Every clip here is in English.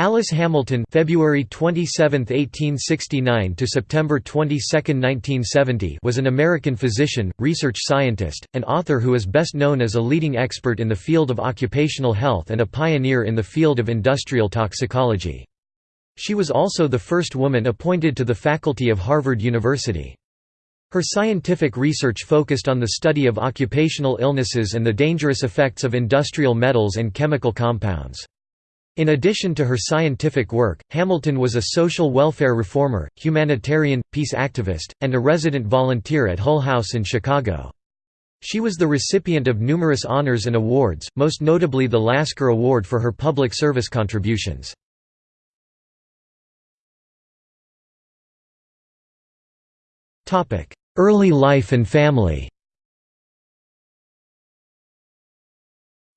Alice Hamilton February 27, 1869 to September 22, 1970 was an American physician, research scientist, and author who is best known as a leading expert in the field of occupational health and a pioneer in the field of industrial toxicology. She was also the first woman appointed to the faculty of Harvard University. Her scientific research focused on the study of occupational illnesses and the dangerous effects of industrial metals and chemical compounds. In addition to her scientific work, Hamilton was a social welfare reformer, humanitarian, peace activist, and a resident volunteer at Hull House in Chicago. She was the recipient of numerous honors and awards, most notably the Lasker Award for her public service contributions. Early life and family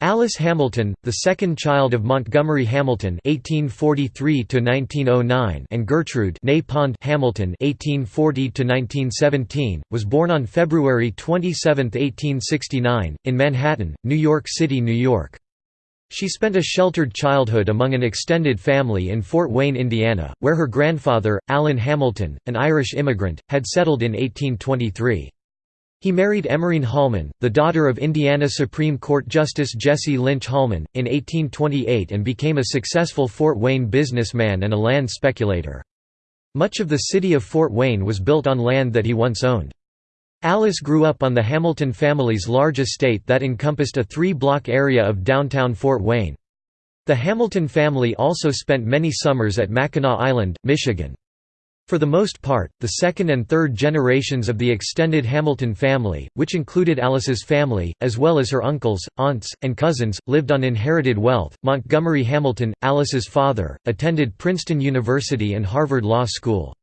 Alice Hamilton, the second child of Montgomery Hamilton (1843–1909) and Gertrude Hamilton (1840–1917), was born on February 27, 1869, in Manhattan, New York City, New York. She spent a sheltered childhood among an extended family in Fort Wayne, Indiana, where her grandfather, Allan Hamilton, an Irish immigrant, had settled in 1823. He married Emmeline Holman, the daughter of Indiana Supreme Court Justice Jesse Lynch Holman, in 1828 and became a successful Fort Wayne businessman and a land speculator. Much of the city of Fort Wayne was built on land that he once owned. Alice grew up on the Hamilton family's large estate that encompassed a three-block area of downtown Fort Wayne. The Hamilton family also spent many summers at Mackinac Island, Michigan. For the most part, the second and third generations of the extended Hamilton family, which included Alice's family, as well as her uncles, aunts, and cousins, lived on inherited wealth. Montgomery Hamilton, Alice's father, attended Princeton University and Harvard Law School.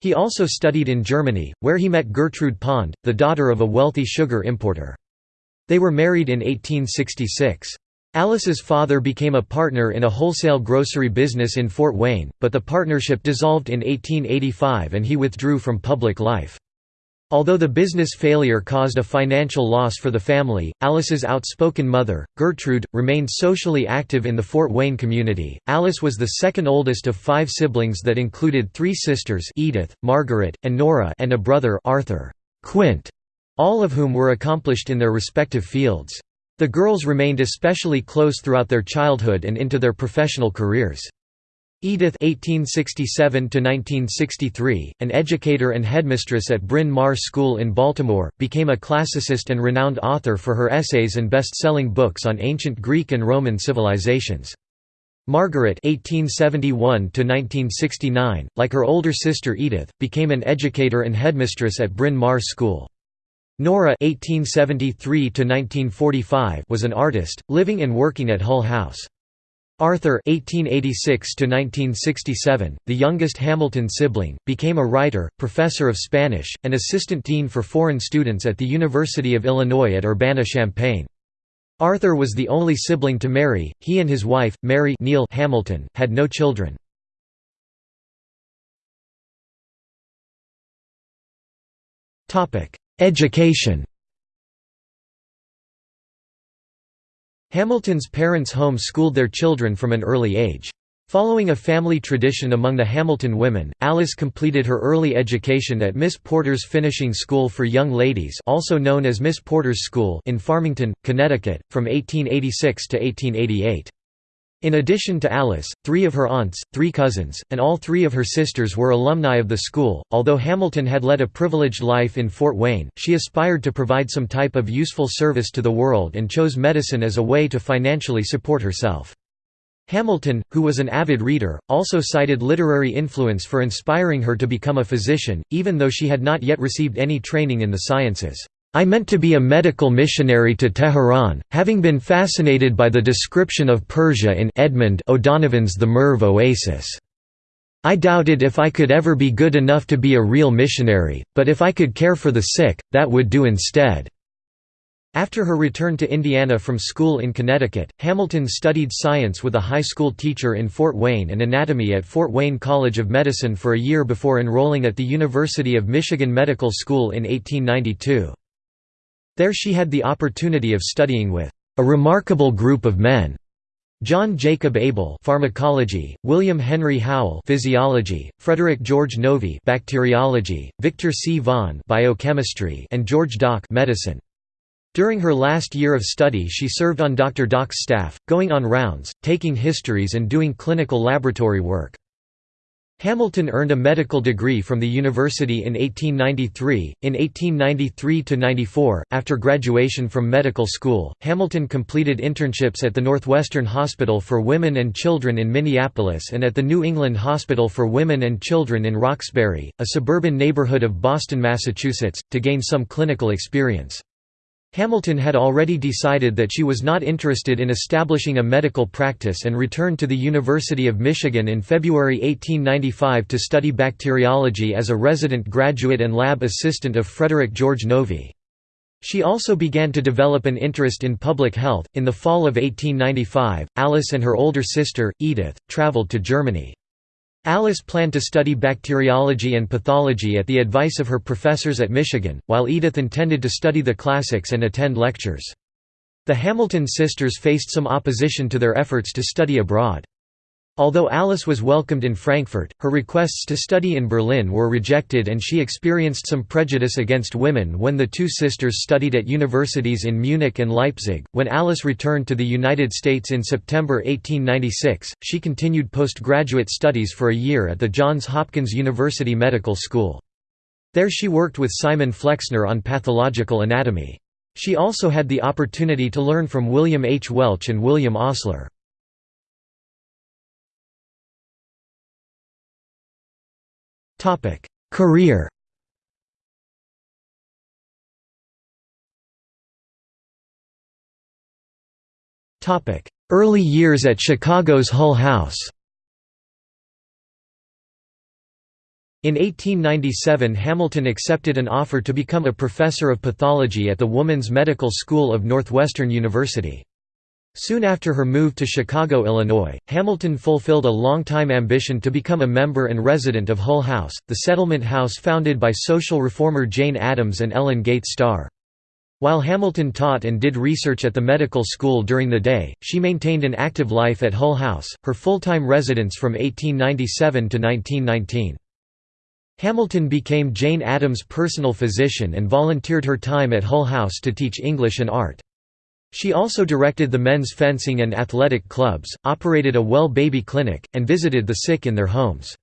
He also studied in Germany, where he met Gertrude Pond, the daughter of a wealthy sugar importer. They were married in 1866. Alice's father became a partner in a wholesale grocery business in Fort Wayne, but the partnership dissolved in 1885 and he withdrew from public life. Although the business failure caused a financial loss for the family, Alice's outspoken mother, Gertrude, remained socially active in the Fort Wayne community. Alice was the second oldest of five siblings that included three sisters Edith, Margaret, and Nora and a brother Arthur Quint, all of whom were accomplished in their respective fields. The girls remained especially close throughout their childhood and into their professional careers. Edith (1867–1963), an educator and headmistress at Bryn Mawr School in Baltimore, became a classicist and renowned author for her essays and best-selling books on ancient Greek and Roman civilizations. Margaret (1871–1969), like her older sister Edith, became an educator and headmistress at Bryn Mawr School. Nora (1873–1945) was an artist, living and working at Hull House. Arthur (1886–1967), the youngest Hamilton sibling, became a writer, professor of Spanish, and assistant dean for foreign students at the University of Illinois at Urbana-Champaign. Arthur was the only sibling to marry. He and his wife, Mary Neal Hamilton, had no children. Topic: Education Hamilton's parents home-schooled their children from an early age. Following a family tradition among the Hamilton women, Alice completed her early education at Miss Porter's Finishing School for Young Ladies also known as Miss Porter's School in Farmington, Connecticut, from 1886 to 1888. In addition to Alice, three of her aunts, three cousins, and all three of her sisters were alumni of the school. Although Hamilton had led a privileged life in Fort Wayne, she aspired to provide some type of useful service to the world and chose medicine as a way to financially support herself. Hamilton, who was an avid reader, also cited literary influence for inspiring her to become a physician, even though she had not yet received any training in the sciences. I meant to be a medical missionary to Tehran, having been fascinated by the description of Persia in Edmund O'Donovan's The Merv Oasis. I doubted if I could ever be good enough to be a real missionary, but if I could care for the sick, that would do instead." After her return to Indiana from school in Connecticut, Hamilton studied science with a high school teacher in Fort Wayne and anatomy at Fort Wayne College of Medicine for a year before enrolling at the University of Michigan Medical School in 1892. There she had the opportunity of studying with a remarkable group of men. John Jacob Abel pharmacology, William Henry Howell physiology, Frederick George Novy bacteriology, Victor C. Vaughan biochemistry and George Dock medicine. During her last year of study she served on Dr. Dock's staff, going on rounds, taking histories and doing clinical laboratory work. Hamilton earned a medical degree from the university in 1893. In 1893 to 94, after graduation from medical school, Hamilton completed internships at the Northwestern Hospital for Women and Children in Minneapolis and at the New England Hospital for Women and Children in Roxbury, a suburban neighborhood of Boston, Massachusetts, to gain some clinical experience. Hamilton had already decided that she was not interested in establishing a medical practice and returned to the University of Michigan in February 1895 to study bacteriology as a resident graduate and lab assistant of Frederick George Novy. She also began to develop an interest in public health. In the fall of 1895, Alice and her older sister, Edith, traveled to Germany. Alice planned to study bacteriology and pathology at the advice of her professors at Michigan, while Edith intended to study the classics and attend lectures. The Hamilton sisters faced some opposition to their efforts to study abroad. Although Alice was welcomed in Frankfurt, her requests to study in Berlin were rejected and she experienced some prejudice against women when the two sisters studied at universities in Munich and Leipzig. When Alice returned to the United States in September 1896, she continued postgraduate studies for a year at the Johns Hopkins University Medical School. There she worked with Simon Flexner on pathological anatomy. She also had the opportunity to learn from William H. Welch and William Osler. Topic: Career. Topic: Early years at Chicago's Hull House. In 1897 Hamilton accepted an offer to become a professor of pathology at the Woman's Medical School of Northwestern University. Soon after her move to Chicago, Illinois, Hamilton fulfilled a long-time ambition to become a member and resident of Hull House, the settlement house founded by social reformer Jane Addams and Ellen Gates Starr. While Hamilton taught and did research at the medical school during the day, she maintained an active life at Hull House, her full-time residence from 1897 to 1919. Hamilton became Jane Addams' personal physician and volunteered her time at Hull House to teach English and art. She also directed the men's fencing and athletic clubs, operated a well baby clinic, and visited the sick in their homes.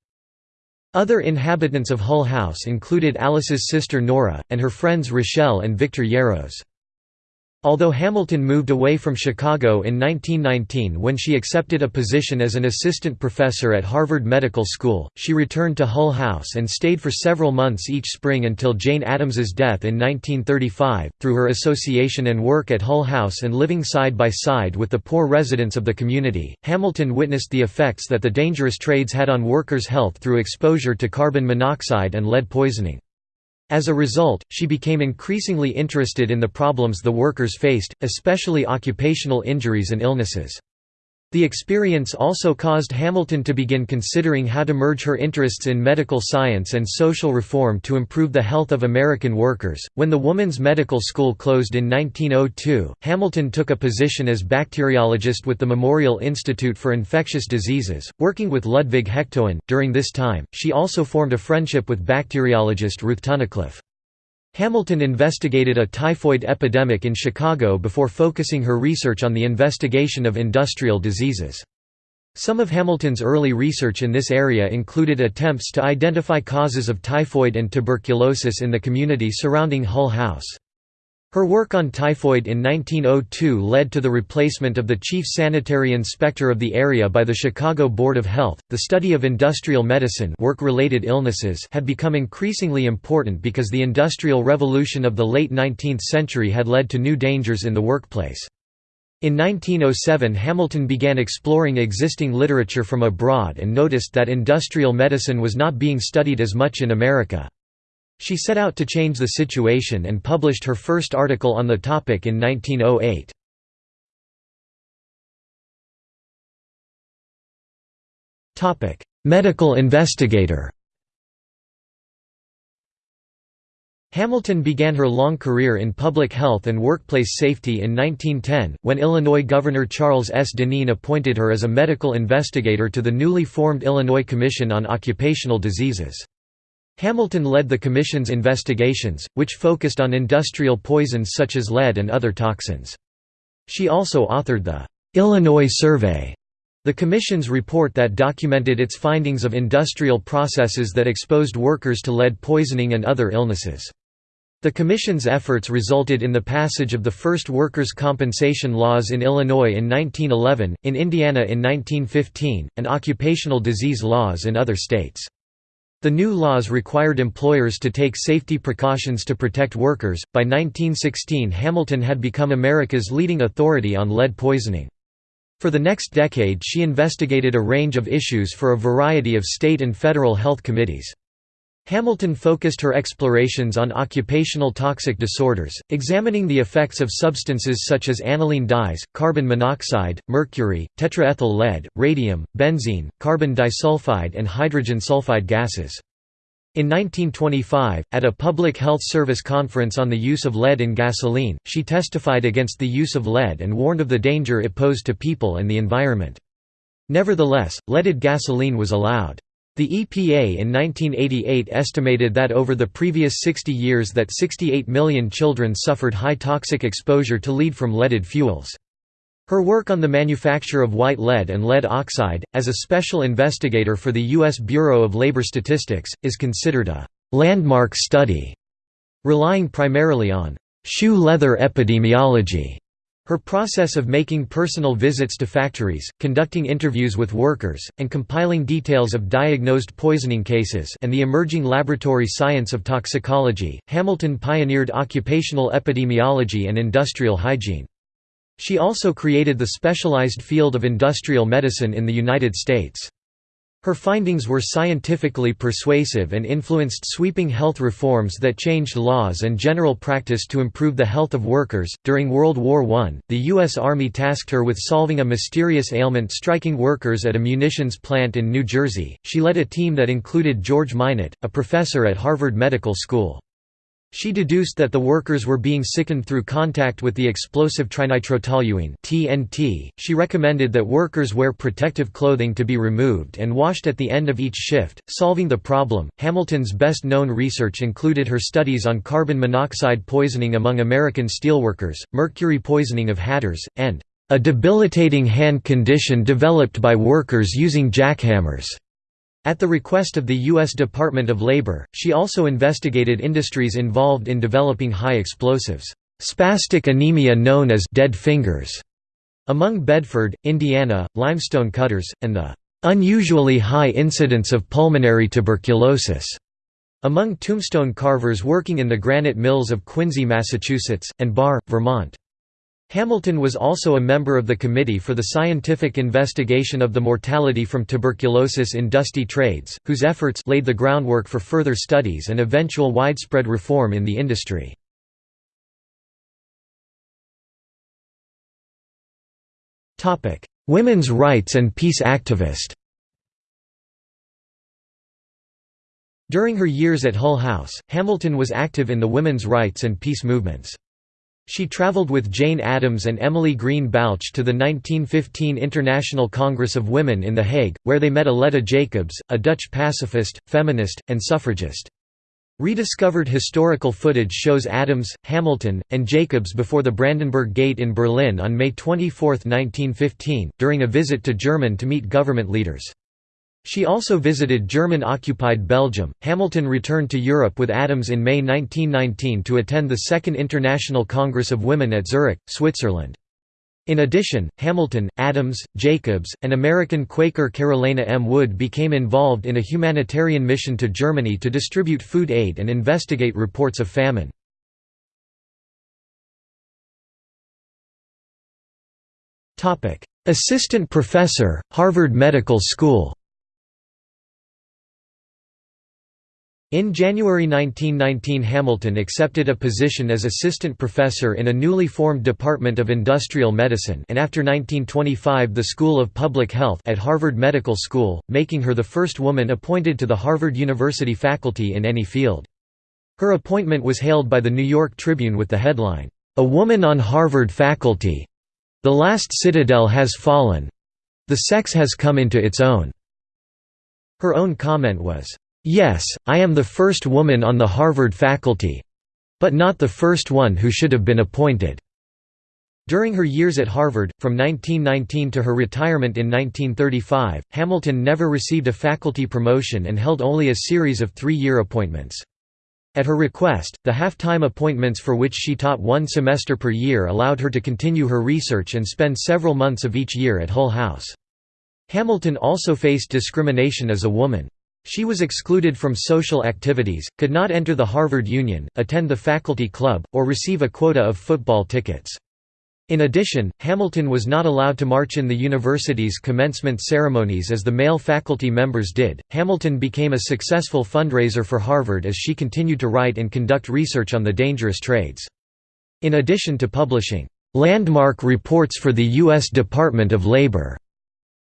Other inhabitants of Hull House included Alice's sister Nora, and her friends Rachelle and Victor Yarros. Although Hamilton moved away from Chicago in 1919 when she accepted a position as an assistant professor at Harvard Medical School, she returned to Hull House and stayed for several months each spring until Jane Addams's death in 1935. Through her association and work at Hull House and living side by side with the poor residents of the community, Hamilton witnessed the effects that the dangerous trades had on workers' health through exposure to carbon monoxide and lead poisoning. As a result, she became increasingly interested in the problems the workers faced, especially occupational injuries and illnesses. The experience also caused Hamilton to begin considering how to merge her interests in medical science and social reform to improve the health of American workers. When the Woman's Medical School closed in 1902, Hamilton took a position as bacteriologist with the Memorial Institute for Infectious Diseases, working with Ludvig Hektoen. During this time, she also formed a friendship with bacteriologist Ruth Tunnicliffe. Hamilton investigated a typhoid epidemic in Chicago before focusing her research on the investigation of industrial diseases. Some of Hamilton's early research in this area included attempts to identify causes of typhoid and tuberculosis in the community surrounding Hull House. Her work on typhoid in 1902 led to the replacement of the chief sanitary inspector of the area by the Chicago Board of Health. The study of industrial medicine, work-related illnesses, had become increasingly important because the industrial revolution of the late 19th century had led to new dangers in the workplace. In 1907 Hamilton began exploring existing literature from abroad and noticed that industrial medicine was not being studied as much in America. She set out to change the situation and published her first article on the topic in 1908. Medical investigator Hamilton began her long career in public health and workplace safety in 1910, when Illinois Governor Charles S. Deneen appointed her as a medical investigator to the newly formed Illinois Commission on Occupational Diseases. Hamilton led the commission's investigations, which focused on industrial poisons such as lead and other toxins. She also authored the Illinois Survey, the Commission's report that documented its findings of industrial processes that exposed workers to lead poisoning and other illnesses. The Commission's efforts resulted in the passage of the first workers' compensation laws in Illinois in 1911, in Indiana in 1915, and occupational disease laws in other states. The new laws required employers to take safety precautions to protect workers. By 1916, Hamilton had become America's leading authority on lead poisoning. For the next decade, she investigated a range of issues for a variety of state and federal health committees. Hamilton focused her explorations on occupational toxic disorders, examining the effects of substances such as aniline dyes, carbon monoxide, mercury, tetraethyl lead, radium, benzene, carbon disulfide and hydrogen sulfide gases. In 1925, at a Public Health Service conference on the use of lead in gasoline, she testified against the use of lead and warned of the danger it posed to people and the environment. Nevertheless, leaded gasoline was allowed. The EPA in 1988 estimated that over the previous 60 years that 68 million children suffered high toxic exposure to lead from leaded fuels. Her work on the manufacture of white lead and lead oxide, as a special investigator for the U.S. Bureau of Labor Statistics, is considered a «landmark study», relying primarily on «shoe leather epidemiology» Her process of making personal visits to factories, conducting interviews with workers, and compiling details of diagnosed poisoning cases and the emerging laboratory science of toxicology, Hamilton pioneered occupational epidemiology and industrial hygiene. She also created the specialized field of industrial medicine in the United States. Her findings were scientifically persuasive and influenced sweeping health reforms that changed laws and general practice to improve the health of workers. During World War I, the U.S. Army tasked her with solving a mysterious ailment striking workers at a munitions plant in New Jersey. She led a team that included George Minot, a professor at Harvard Medical School. She deduced that the workers were being sickened through contact with the explosive trinitrotoluene (TNT). She recommended that workers wear protective clothing to be removed and washed at the end of each shift. Solving the problem, Hamilton's best-known research included her studies on carbon monoxide poisoning among American steelworkers, mercury poisoning of hatters, and a debilitating hand condition developed by workers using jackhammers. At the request of the U.S. Department of Labor, she also investigated industries involved in developing high explosives, spastic anemia known as dead fingers, among Bedford, Indiana, limestone cutters, and the unusually high incidence of pulmonary tuberculosis among tombstone carvers working in the granite mills of Quincy, Massachusetts, and Barre, Vermont. Hamilton was also a member of the Committee for the Scientific Investigation of the Mortality from Tuberculosis in Dusty Trades, whose efforts laid the groundwork for further studies and eventual widespread reform in the industry. Women's rights and peace activist During her years at Hull House, Hamilton was active in the women's rights and peace movements. She traveled with Jane Addams and Emily Green Balch to the 1915 International Congress of Women in The Hague, where they met Aletta Jacobs, a Dutch pacifist, feminist, and suffragist. Rediscovered historical footage shows Addams, Hamilton, and Jacobs before the Brandenburg Gate in Berlin on May 24, 1915, during a visit to German to meet government leaders. She also visited German-occupied Belgium. Hamilton returned to Europe with Addams in May 1919 to attend the Second International Congress of Women at Zurich, Switzerland. In addition, Hamilton, Addams, Jacobs, and American Quaker Carolena M. Wood became involved in a humanitarian mission to Germany to distribute food aid and investigate reports of famine. Assistant professor, Harvard Medical School In January 1919 Hamilton accepted a position as assistant professor in a newly formed Department of Industrial Medicine and after 1925 the School of Public Health at Harvard Medical School, making her the first woman appointed to the Harvard University faculty in any field. Her appointment was hailed by the New York Tribune with the headline, "'A Woman on Harvard Faculty. The Last Citadel Has Fallen. The Sex Has Come into Its Own." Her own comment was, "'Yes, I am the first woman on the Harvard faculty—but not the first one who should have been appointed." During her years at Harvard, from 1919 to her retirement in 1935, Hamilton never received a faculty promotion and held only a series of three-year appointments. At her request, the half-time appointments for which she taught one semester per year allowed her to continue her research and spend several months of each year at Hull House. Hamilton also faced discrimination as a woman. She was excluded from social activities, could not enter the Harvard Union, attend the faculty club, or receive a quota of football tickets. In addition, Hamilton was not allowed to march in the university's commencement ceremonies as the male faculty members did. Hamilton became a successful fundraiser for Harvard as she continued to write and conduct research on the dangerous trades. In addition to publishing landmark reports for the U.S. Department of Labor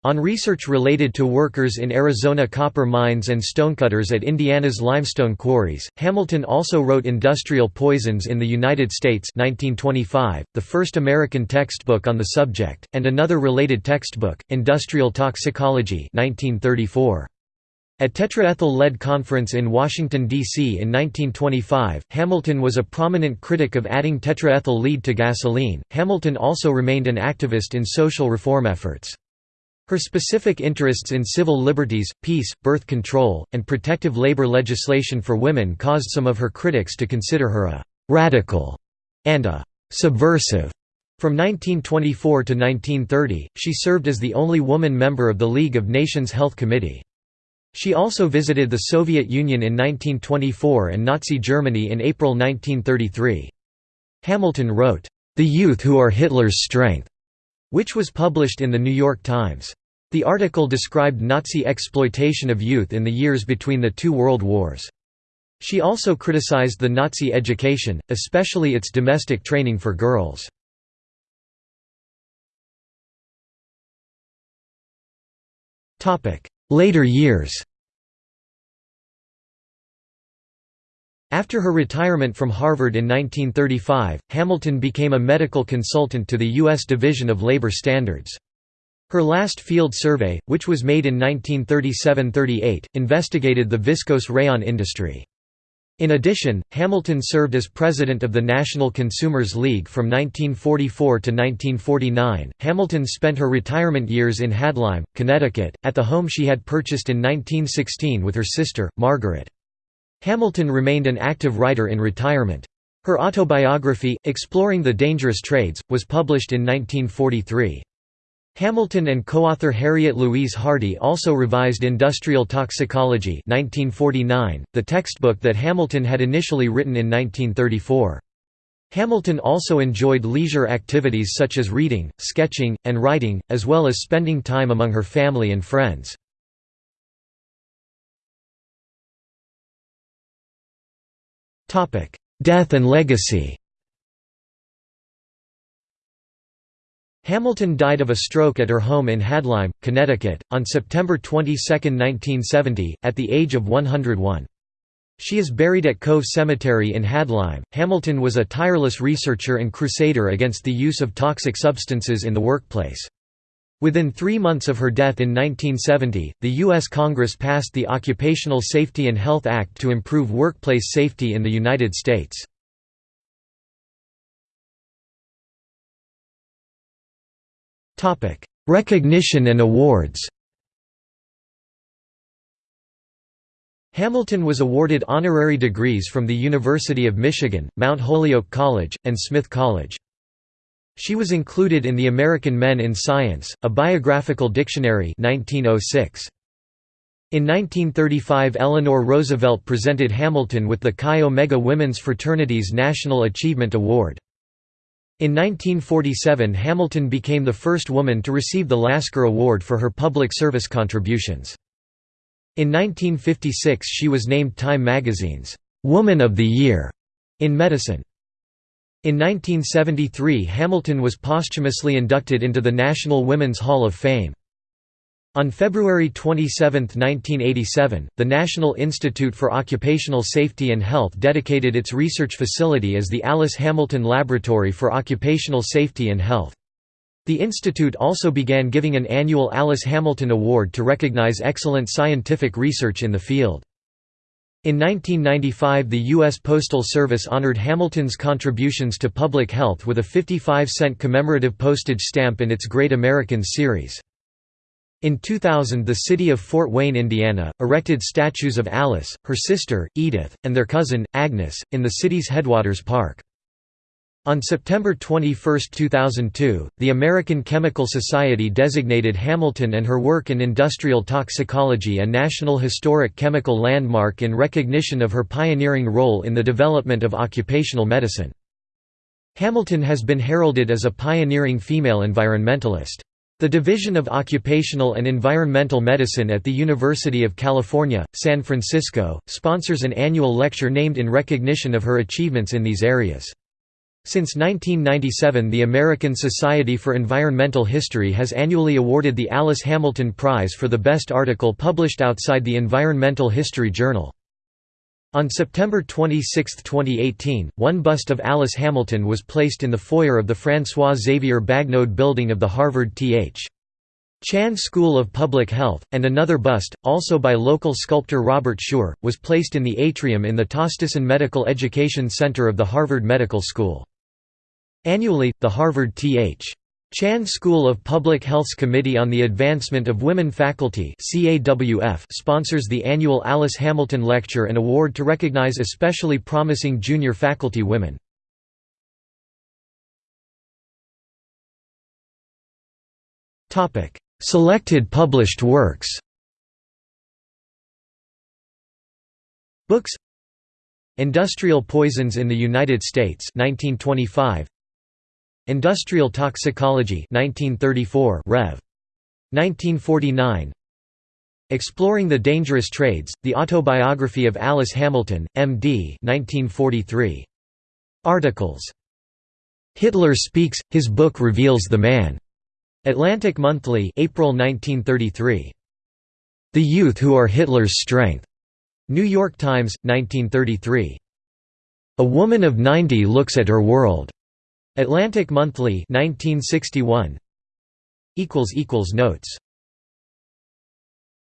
on research related to workers in Arizona copper mines and stonecutters at Indiana's limestone quarries, Hamilton also wrote Industrial Poisons in the United States 1925, the first American textbook on the subject, and another related textbook, Industrial Toxicology 1934. At Tetraethyl Lead Conference in Washington, D.C. in 1925, Hamilton was a prominent critic of adding tetraethyl lead to gasoline. Hamilton also remained an activist in social reform efforts. Her specific interests in civil liberties, peace, birth control, and protective labor legislation for women caused some of her critics to consider her a «radical» and a «subversive». From 1924 to 1930, she served as the only woman member of the League of Nations Health Committee. She also visited the Soviet Union in 1924 and Nazi Germany in April 1933. Hamilton wrote, "...the youth who are Hitler's strength." Which was published in The New York Times. The article described Nazi exploitation of youth in the years between the two world wars. She also criticized the Nazi education, especially its domestic training for girls. Later years After her retirement from Harvard in 1935, Hamilton became a medical consultant to the U.S. Division of Labor Standards. Her last field survey, which was made in 1937–38, investigated the viscose rayon industry. In addition, Hamilton served as president of the National Consumers League from 1944 to 1949. Hamilton spent her retirement years in Hadlyme, Connecticut, at the home she had purchased in 1916 with her sister, Margaret. Hamilton remained an active writer in retirement. Her autobiography, Exploring the Dangerous Trades, was published in 1943. Hamilton and co-author Harriet Louise Hardy also revised Industrial Toxicology 1949, the textbook that Hamilton had initially written in 1934. Hamilton also enjoyed leisure activities such as reading, sketching, and writing, as well as spending time among her family and friends. Death and legacy Hamilton died of a stroke at her home in Hadlyme, Connecticut, on September 22, 1970, at the age of 101. She is buried at Cove Cemetery in Hadlyme. Hamilton was a tireless researcher and crusader against the use of toxic substances in the workplace. Within three months of her death in 1970, the U.S. Congress passed the Occupational Safety and Health Act to improve workplace safety in the United States. Recognition and awards Hamilton was awarded honorary degrees from the University of Michigan, Mount Holyoke College, and Smith College. She was included in the American Men in Science, a biographical dictionary 1906. In 1935 Eleanor Roosevelt presented Hamilton with the Chi Omega Women's Fraternity's National Achievement Award. In 1947 Hamilton became the first woman to receive the Lasker Award for her public service contributions. In 1956 she was named Time magazine's «Woman of the Year» in medicine. In 1973 Hamilton was posthumously inducted into the National Women's Hall of Fame. On February 27, 1987, the National Institute for Occupational Safety and Health dedicated its research facility as the Alice Hamilton Laboratory for Occupational Safety and Health. The institute also began giving an annual Alice Hamilton Award to recognize excellent scientific research in the field. In 1995 the U.S. Postal Service honored Hamilton's contributions to public health with a 55-cent commemorative postage stamp in its Great Americans series. In 2000 the city of Fort Wayne, Indiana, erected statues of Alice, her sister, Edith, and their cousin, Agnes, in the city's headwaters park. On September 21, 2002, the American Chemical Society designated Hamilton and her work in industrial toxicology a National Historic Chemical Landmark in recognition of her pioneering role in the development of occupational medicine. Hamilton has been heralded as a pioneering female environmentalist. The Division of Occupational and Environmental Medicine at the University of California, San Francisco, sponsors an annual lecture named in recognition of her achievements in these areas. Since 1997 the American Society for Environmental History has annually awarded the Alice Hamilton Prize for the best article published outside the Environmental History Journal. On September 26, 2018, one bust of Alice Hamilton was placed in the foyer of the François Xavier Bagnoud building of the Harvard Th. Chan School of Public Health, and another bust, also by local sculptor Robert Shure, was placed in the atrium in the Tosteson Medical Education Center of the Harvard Medical School. Annually, the Harvard Th. Chan School of Public Health's Committee on the Advancement of Women Faculty sponsors the annual Alice Hamilton Lecture and Award to recognize especially promising junior faculty women. Selected published works Books Industrial Poisons in the United States 1925 Industrial Toxicology 1934 Rev. 1949 Exploring the Dangerous Trades, The Autobiography of Alice Hamilton, M.D. 1943. Articles. Hitler Speaks, His Book Reveals the Man. Atlantic Monthly April 1933. The Youth Who Are Hitler's Strength. New York Times, 1933. A Woman of 90 Looks at Her World. Atlantic Monthly 1961 equals equals notes